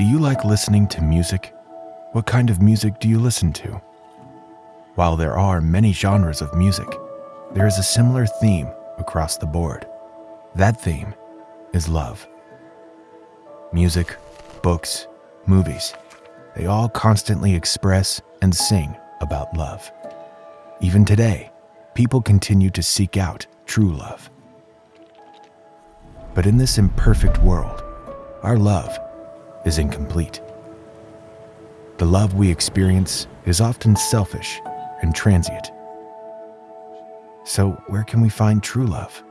Do you like listening to music? What kind of music do you listen to? While there are many genres of music, there is a similar theme across the board. That theme is love. Music, books, movies, they all constantly express and sing about love. Even today, people continue to seek out true love. But in this imperfect world, our love is incomplete. The love we experience is often selfish and transient. So, where can we find true love?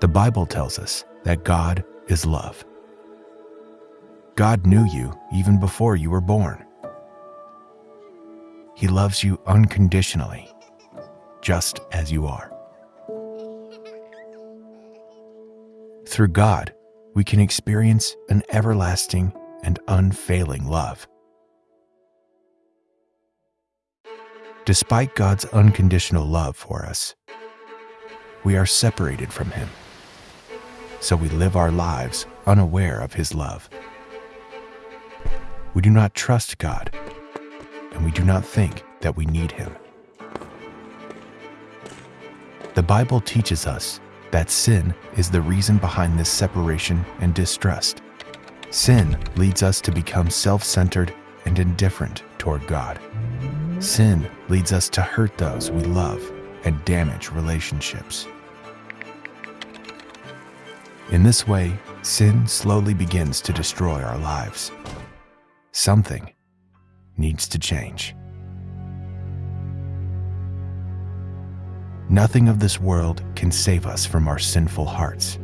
The Bible tells us that God is love. God knew you even before you were born. He loves you unconditionally, just as you are. Through God, we can experience an everlasting and unfailing love. Despite God's unconditional love for us, we are separated from Him. So we live our lives unaware of His love. We do not trust God, and we do not think that we need Him. The Bible teaches us that sin is the reason behind this separation and distrust. Sin leads us to become self centered and indifferent toward God. Sin leads us to hurt those we love and damage relationships. In this way, sin slowly begins to destroy our lives. Something needs to change. Nothing of this world can save us from our sinful hearts.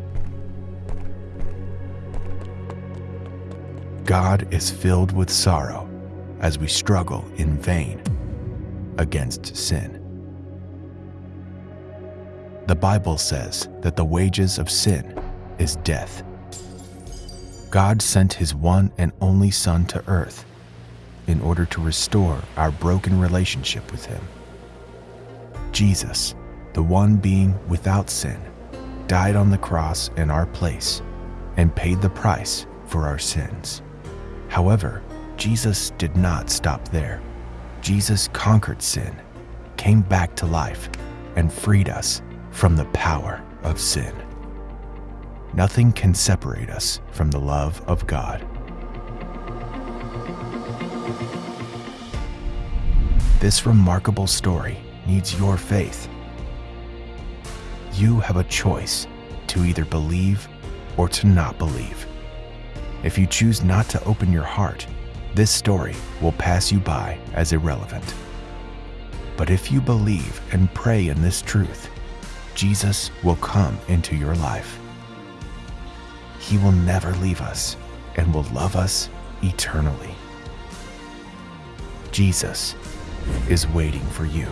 God is filled with sorrow as we struggle in vain against sin. The Bible says that the wages of sin is death. God sent his one and only Son to earth in order to restore our broken relationship with him. Jesus, the one being without sin, died on the cross in our place and paid the price for our sins. However, Jesus did not stop there. Jesus conquered sin, came back to life, and freed us from the power of sin. Nothing can separate us from the love of God. This remarkable story needs your faith. You have a choice to either believe or to not believe. If you choose not to open your heart, this story will pass you by as irrelevant. But if you believe and pray in this truth, Jesus will come into your life. He will never leave us and will love us eternally. Jesus is waiting for you.